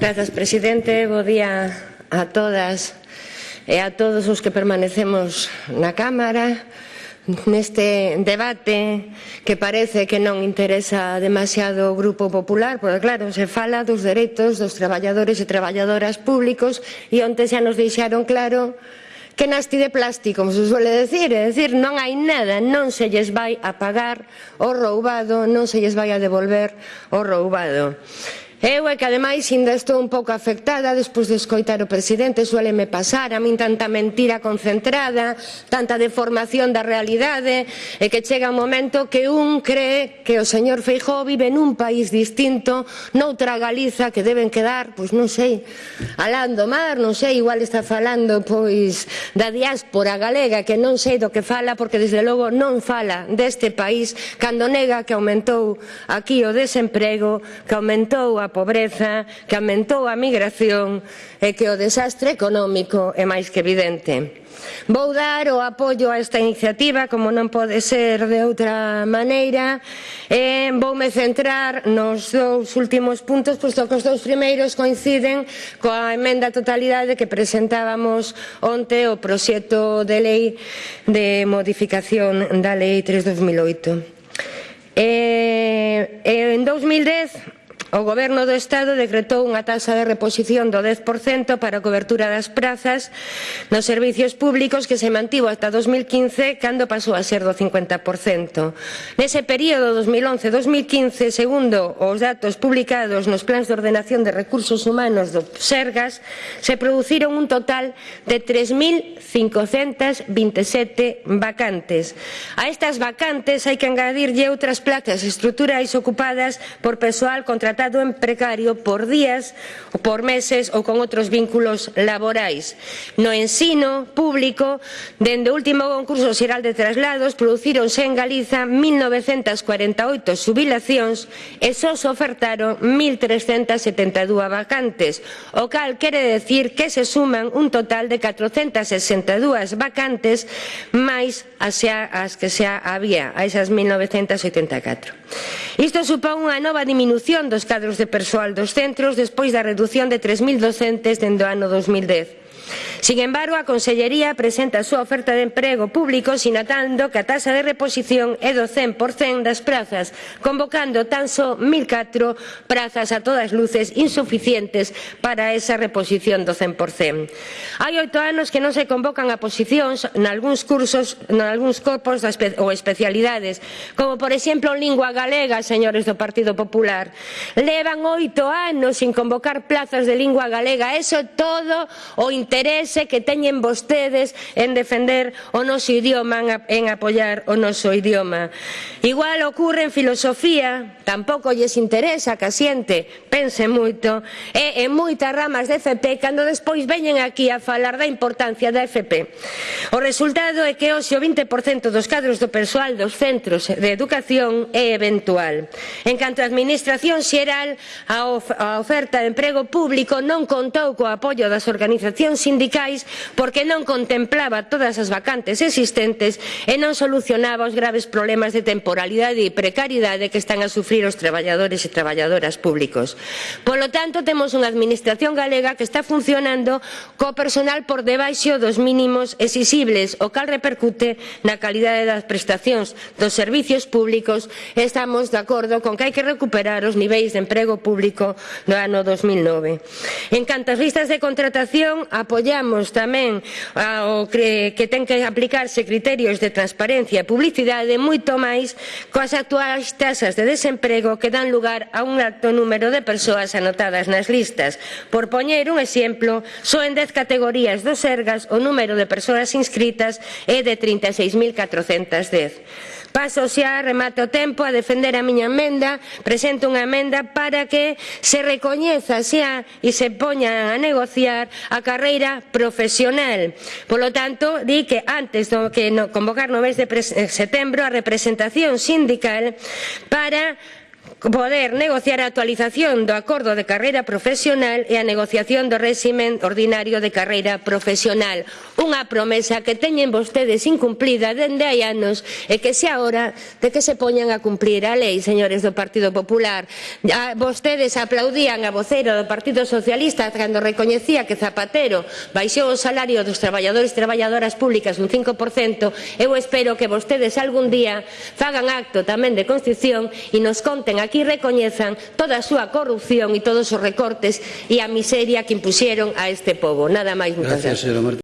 Grazas, presidente. Bo día a todas e a todos os que permanecemos na Cámara neste debate que parece que non interesa demasiado o Grupo Popular, porque claro, se fala dos dereitos dos traballadores e traballadoras públicos e onte xa nos deixaron claro que nasti de plástico, como se suele decir, é dicir, non hai nada, non se lles vai a pagar o roubado, non se lles vai a devolver o roubado. Eu é que ademais ainda estou un pouco afectada despois de escoitar o presidente, sueleme pasar a min tanta mentira concentrada, tanta deformación da realidade, e que chega un momento que un cree que o señor Feijó vive nun país distinto, noutra Galiza que deben quedar, pois non sei, alando mar, non sei, igual está falando pois da diáspora galega que non sei do que fala porque desde logo non fala deste país cando nega que aumentou aquí o desemprego, que aumentou a pobreza, que aumentou a migración e que o desastre económico é máis que evidente. Vou dar o apoio a esta iniciativa, como non pode ser de outra maneira, e voume centrar nos dous últimos puntos, posto que os dous primeiros coinciden coa emenda totalidade que presentábamos onte o proxecto de lei de modificación da lei 3 2008. E, en 2010 O Goberno do Estado decretou unha taxa de reposición do 10% para a cobertura das prazas nos servicios públicos que se mantivo ata 2015 cando pasou a ser do 50%. Nese período 2011-2015, segundo os datos publicados nos plans de ordenación de recursos humanos do Sergas, se produciron un total de 3.527 vacantes. A estas vacantes hai que engadirlle outras plazas estruturais ocupadas por persoal contra contratado en precario por días, por meses ou con outros vínculos laborais. No ensino público, dende o último concurso xeral de traslados, producironse en Galiza 1.948 subilacións e só se ofertaron 1.372 vacantes, o cal quere decir que se suman un total de 462 vacantes máis as, as que xa había, a esas 1984. Isto supón unha nova diminución dos cadros de persoal dos centros despois da redución de 3.000 docentes dende o ano 2010. Sin embargo, a Consellería presenta a súa oferta de emprego público sinatando que a tasa de reposición é do 100% das prazas, convocando tan só 1.004 prazas a todas luces insuficientes para esa reposición do 100%. Hai oito anos que non se convocan a posicións nalgúns cursos, nalgúns corpos ou especialidades, como por exemplo lingua galega, señores do Partido Popular. Levan oito anos sin convocar plazas de lingua galega, eso todo o interés interese que teñen vostedes en defender o noso idioma, en apoiar o noso idioma. Igual ocurre en filosofía, tampouco lles interesa que a xente pense moito, e en moitas ramas de FP cando despois veñen aquí a falar da importancia da FP. O resultado é que hoxe o 20% dos cadros do persoal dos centros de educación é eventual. En canto a Administración Xeral, a oferta de emprego público non contou co apoio das organizacións sindicales ecosociais porque non contemplaba todas as vacantes existentes e non solucionaba os graves problemas de temporalidade e precariedade que están a sufrir os traballadores e traballadoras públicos. Polo tanto, temos unha administración galega que está funcionando co personal por debaixo dos mínimos exigibles, o cal repercute na calidade das prestacións dos servicios públicos e estamos de acordo con que hai que recuperar os niveis de emprego público do ano 2009. En canto ás listas de contratación, apoiamos Reclamamos tamén ah, ao que, que ten que aplicarse criterios de transparencia e publicidade moito máis coas actuais tasas de desemprego que dan lugar a un alto número de persoas anotadas nas listas. Por poñer un exemplo, só en 10 categorías dos Sergas o número de persoas inscritas é de 36.410. Paso xa, remato o tempo, a defender a miña emenda, presento unha emenda para que se recoñeza xa e se poña a negociar a carreira profesional. Polo tanto, di que antes do que no, convocar no mes de eh, setembro a representación sindical para poder negociar a actualización do acordo de carreira profesional e a negociación do réximen ordinario de carreira profesional. Unha promesa que teñen vostedes incumplida dende hai anos e que xa hora de que se poñan a cumplir a lei, señores do Partido Popular. A Vostedes aplaudían a vocero do Partido Socialista cando recoñecía que Zapatero baixou o salario dos traballadores e traballadoras públicas un 5%. Eu espero que vostedes algún día fagan acto tamén de constitución e nos conten aquí aquí recoñezan toda a súa corrupción e todos os recortes e a miseria que impuxeron a este povo. Nada máis, gracias. gracias.